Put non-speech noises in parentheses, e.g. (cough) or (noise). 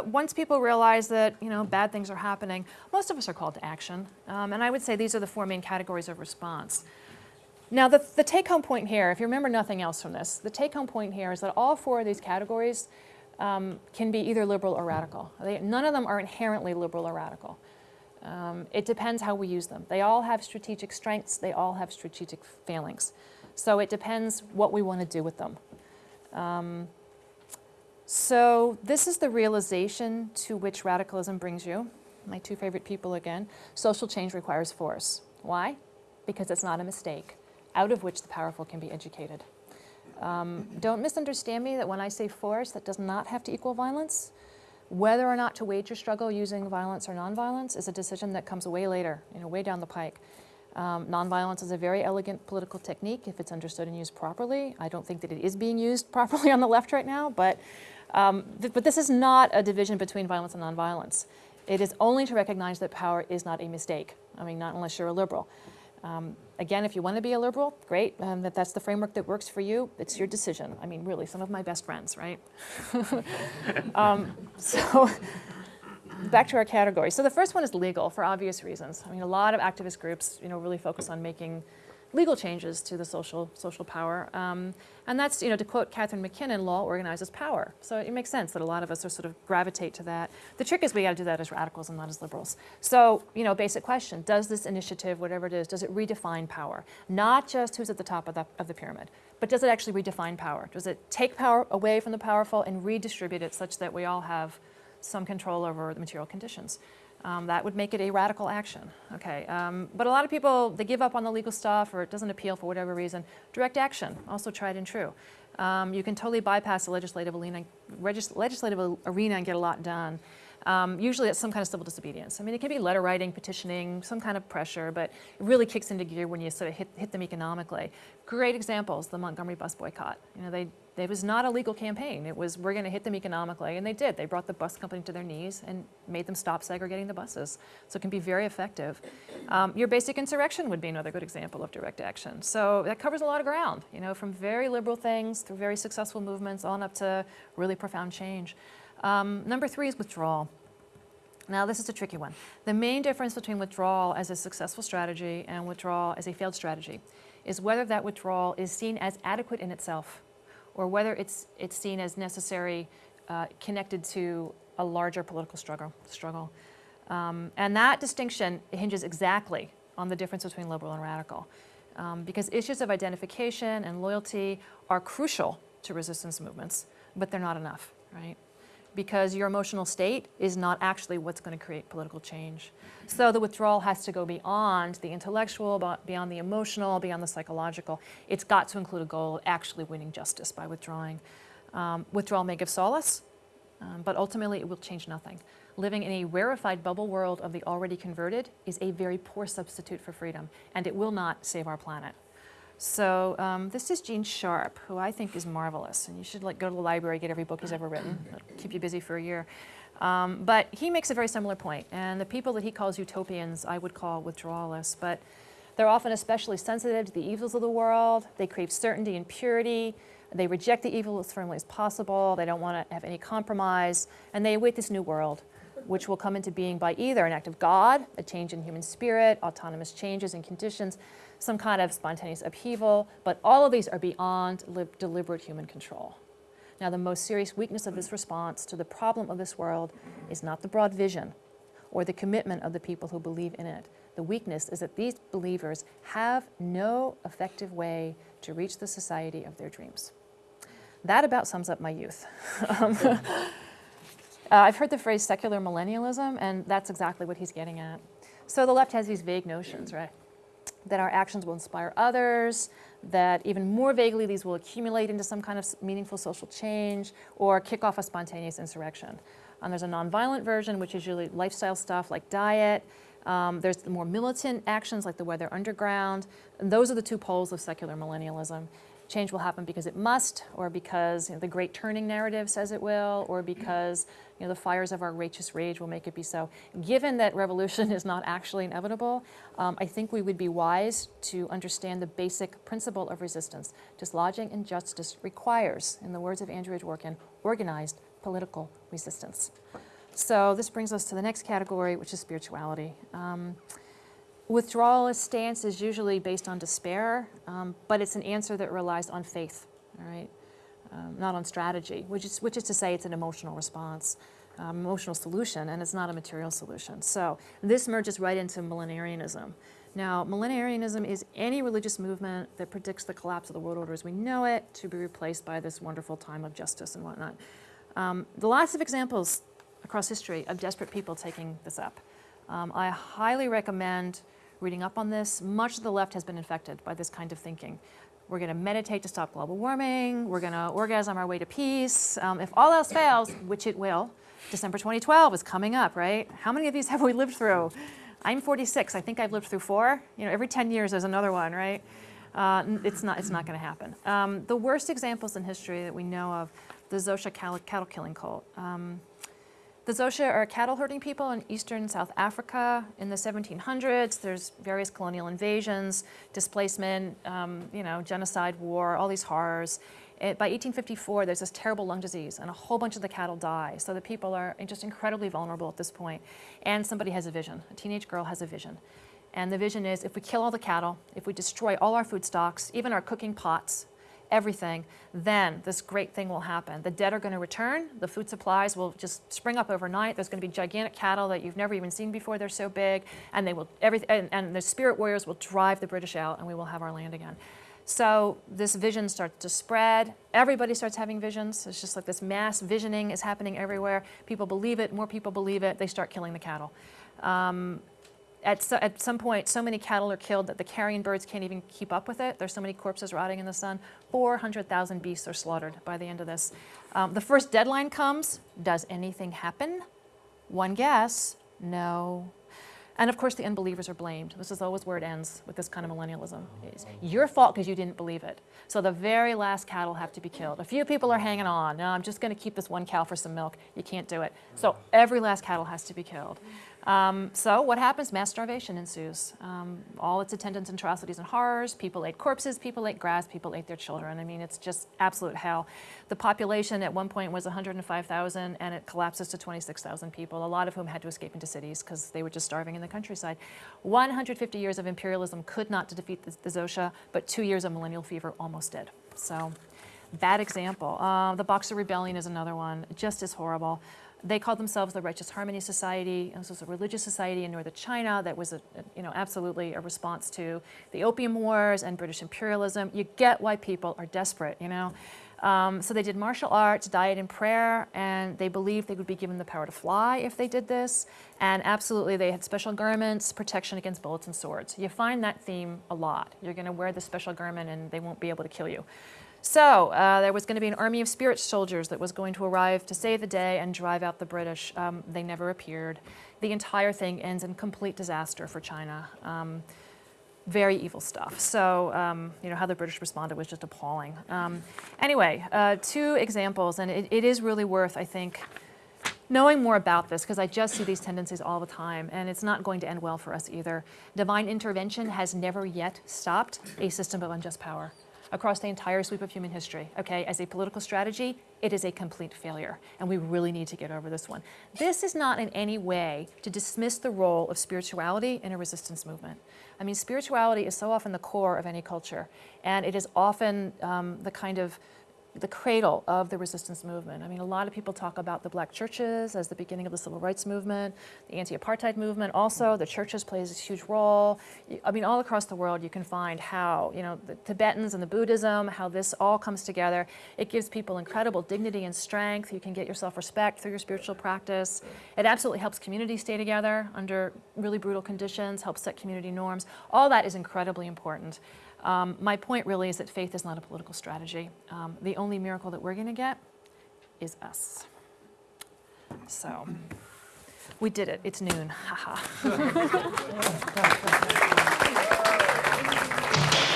but once people realize that, you know, bad things are happening, most of us are called to action. Um, and I would say these are the four main categories of response. Now, the, the take-home point here, if you remember nothing else from this, the take-home point here is that all four of these categories um, can be either liberal or radical. They, none of them are inherently liberal or radical. Um, it depends how we use them. They all have strategic strengths. They all have strategic failings. So it depends what we want to do with them. Um, so this is the realization to which radicalism brings you. My two favorite people again. Social change requires force. Why? Because it's not a mistake, out of which the powerful can be educated. Um, don't misunderstand me that when I say force, that does not have to equal violence. Whether or not to wage your struggle using violence or nonviolence is a decision that comes way later, you know, way down the pike. Um, nonviolence is a very elegant political technique if it's understood and used properly. I don't think that it is being used (laughs) properly on the left right now, but, um, th but this is not a division between violence and nonviolence. It is only to recognize that power is not a mistake. I mean, not unless you're a liberal. Um, again, if you want to be a liberal, great, um, that that's the framework that works for you, it's your decision. I mean, really, some of my best friends, right? (laughs) um, so back to our categories. So the first one is legal for obvious reasons. I mean, a lot of activist groups, you know, really focus on making legal changes to the social, social power. Um, and that's, you know, to quote Catharine MacKinnon, law organizes power. So it makes sense that a lot of us are sort of gravitate to that. The trick is we got to do that as radicals and not as liberals. So, you know, basic question, does this initiative, whatever it is, does it redefine power? Not just who's at the top of the, of the pyramid, but does it actually redefine power? Does it take power away from the powerful and redistribute it such that we all have some control over the material conditions. Um, that would make it a radical action. Okay, um, but a lot of people, they give up on the legal stuff or it doesn't appeal for whatever reason. Direct action, also tried and true. Um, you can totally bypass the legislative arena, legislative arena and get a lot done. Um, usually it's some kind of civil disobedience. I mean, it can be letter writing, petitioning, some kind of pressure, but it really kicks into gear when you sort of hit, hit them economically. Great examples, the Montgomery bus boycott. You know, they, it was not a legal campaign. It was, we're going to hit them economically, and they did. They brought the bus company to their knees and made them stop segregating the buses. So it can be very effective. Um, your basic insurrection would be another good example of direct action. So that covers a lot of ground, you know, from very liberal things through very successful movements on up to really profound change. Um, number three is withdrawal. Now this is a tricky one. The main difference between withdrawal as a successful strategy and withdrawal as a failed strategy is whether that withdrawal is seen as adequate in itself or whether it's, it's seen as necessary uh, connected to a larger political struggle. struggle. Um, and that distinction hinges exactly on the difference between liberal and radical. Um, because issues of identification and loyalty are crucial to resistance movements, but they're not enough, right? Because your emotional state is not actually what's going to create political change. So the withdrawal has to go beyond the intellectual, beyond the emotional, beyond the psychological. It's got to include a goal of actually winning justice by withdrawing. Um, withdrawal may give solace, um, but ultimately it will change nothing. Living in a rarefied bubble world of the already converted is a very poor substitute for freedom, and it will not save our planet. So um, this is Gene Sharp, who I think is marvelous, and you should like go to the library, get every book he's ever written, It'll keep you busy for a year. Um, but he makes a very similar point, and the people that he calls utopians, I would call withdrawalists, but they're often especially sensitive to the evils of the world. They crave certainty and purity. They reject the evil as firmly as possible. They don't want to have any compromise, and they await this new world which will come into being by either an act of God, a change in human spirit, autonomous changes in conditions, some kind of spontaneous upheaval, but all of these are beyond deliberate human control. Now, the most serious weakness of this response to the problem of this world is not the broad vision or the commitment of the people who believe in it. The weakness is that these believers have no effective way to reach the society of their dreams. That about sums up my youth. (laughs) Um, uh, I've heard the phrase secular millennialism, and that's exactly what he's getting at. So the left has these vague notions, right? that our actions will inspire others, that even more vaguely these will accumulate into some kind of meaningful social change or kick off a spontaneous insurrection. Um, there's a nonviolent version, which is usually lifestyle stuff like diet. Um, there's the more militant actions like the Weather Underground. And those are the two poles of secular millennialism change will happen because it must, or because you know, the great turning narrative says it will, or because you know, the fires of our righteous rage will make it be so. Given that revolution (laughs) is not actually inevitable, um, I think we would be wise to understand the basic principle of resistance. Dislodging injustice requires, in the words of Andrea Dworkin, organized political resistance. So this brings us to the next category, which is spirituality. Um, withdrawalist stance is usually based on despair, um, but it's an answer that relies on faith, all right, um, not on strategy, which is, which is to say it's an emotional response, um, emotional solution, and it's not a material solution. So this merges right into millenarianism. Now, millenarianism is any religious movement that predicts the collapse of the world order as we know it to be replaced by this wonderful time of justice and whatnot. Um, lots of examples across history of desperate people taking this up. Um, I highly recommend reading up on this. Much of the left has been infected by this kind of thinking. We're going to meditate to stop global warming. We're going to orgasm our way to peace. Um, if all else fails, which it will, December 2012 is coming up, right? How many of these (laughs) have we lived through? I'm 46. I think I've lived through four. You know, every 10 years there's another one, right? Uh, it's not, it's not going to happen. Um, the worst examples in history that we know of, the Xhosa cattle killing cult. Um, the Xhosa are cattle herding people in eastern South Africa in the 1700s. There's various colonial invasions, displacement, um, you know, genocide, war, all these horrors. It, by 1854, there's this terrible lung disease, and a whole bunch of the cattle die. So the people are just incredibly vulnerable at this point. And somebody has a vision. A teenage girl has a vision. And the vision is if we kill all the cattle, if we destroy all our food stocks, even our cooking pots, everything, then this great thing will happen. The dead are going to return. The food supplies will just spring up overnight. There's going to be gigantic cattle that you've never even seen before. They're so big. And, they will, every, and, and the spirit warriors will drive the British out, and we will have our land again. So this vision starts to spread. Everybody starts having visions. It's just like this mass visioning is happening everywhere. People believe it. More people believe it. They start killing the cattle. Um, at, so, at some point, so many cattle are killed that the carrion birds can't even keep up with it. There's so many corpses rotting in the sun. 400,000 beasts are slaughtered by the end of this. Um, the first deadline comes. Does anything happen? One guess, no. And of course, the unbelievers are blamed. This is always where it ends with this kind of millennialism. It's your fault because you didn't believe it. So the very last cattle have to be killed. A few people are hanging on. No, I'm just going to keep this one cow for some milk. You can't do it. So every last cattle has to be killed. Um, so what happens? Mass starvation ensues. Um, all its attendants atrocities and horrors. People ate corpses, people ate grass, people ate their children. I mean, it's just absolute hell. The population at one point was 105,000 and it collapses to 26,000 people, a lot of whom had to escape into cities because they were just starving in the countryside. 150 years of imperialism could not defeat the, the Xhosa, but two years of millennial fever almost did. So bad example. Uh, the Boxer Rebellion is another one, just as horrible. They called themselves the Righteous Harmony Society. This was a religious society in northern China that was, a, you know, absolutely a response to the Opium Wars and British imperialism. You get why people are desperate, you know. Um, so they did martial arts, diet and prayer, and they believed they would be given the power to fly if they did this. And absolutely, they had special garments, protection against bullets and swords. You find that theme a lot. You're going to wear the special garment and they won't be able to kill you. So uh, there was going to be an army of spirit soldiers that was going to arrive to save the day and drive out the British. Um, they never appeared. The entire thing ends in complete disaster for China. Um, very evil stuff. So, um, you know, how the British responded was just appalling. Um, anyway, uh, two examples, and it, it is really worth, I think, knowing more about this, because I just see these tendencies all the time, and it's not going to end well for us either. Divine intervention has never yet stopped a system of unjust power across the entire sweep of human history. Okay, as a political strategy, it is a complete failure, and we really need to get over this one. This is not in any way to dismiss the role of spirituality in a resistance movement. I mean, spirituality is so often the core of any culture, and it is often um, the kind of the cradle of the resistance movement. I mean, a lot of people talk about the black churches as the beginning of the civil rights movement, the anti-apartheid movement. Also, the churches plays a huge role. I mean, all across the world, you can find how, you know, the Tibetans and the Buddhism, how this all comes together. It gives people incredible dignity and strength. You can get yourself respect through your spiritual practice. It absolutely helps communities stay together under really brutal conditions, helps set community norms. All that is incredibly important. Um, my point really is that faith is not a political strategy. Um, the only miracle that we're going to get is us. So we did it. It's noon. Haha. (laughs)